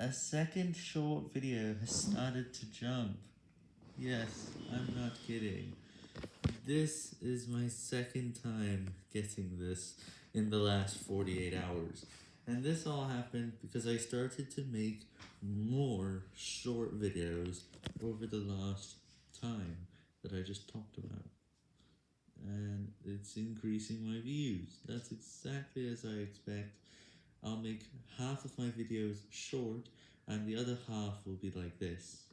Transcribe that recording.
A second short video has started to jump. Yes, I'm not kidding. This is my second time getting this in the last 48 hours. And this all happened because I started to make more short videos over the last time that I just talked about. And it's increasing my views. That's exactly as I expect. I'll make half of my videos short, and the other half will be like this.